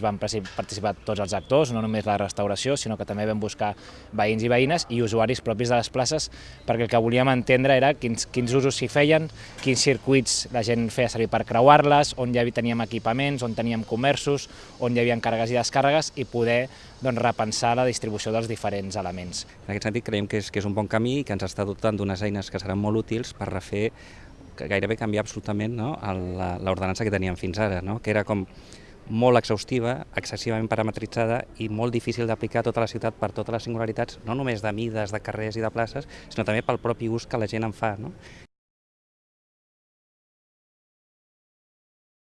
Van participar tots els actors, no només la restauració, sinó que també vam buscar veïns i veïnes i usuaris propis de les places, perquè el que volíem entendre era quins, quins usos s'hi feien, quins circuits la gent feia servir per creuar-les, on ja teníem equipaments, on teníem comerços, on hi havia càrregues i descàrregues i poder doncs, repensar la distribució dels diferents elements. En aquest sentit creiem que és, que és un bon camí i que ens està dotant d'unes eines que seran molt útils per refer gairebé canviar absolutament no, l'ordenança que teníem fins ara, no? que era com molt exhaustiva, excessivament parametritzada i molt difícil d'aplicar a tota la ciutat per totes les singularitats, no només de mides, de carrers i de places, sinó també pel propi ús que la gent en fa. No?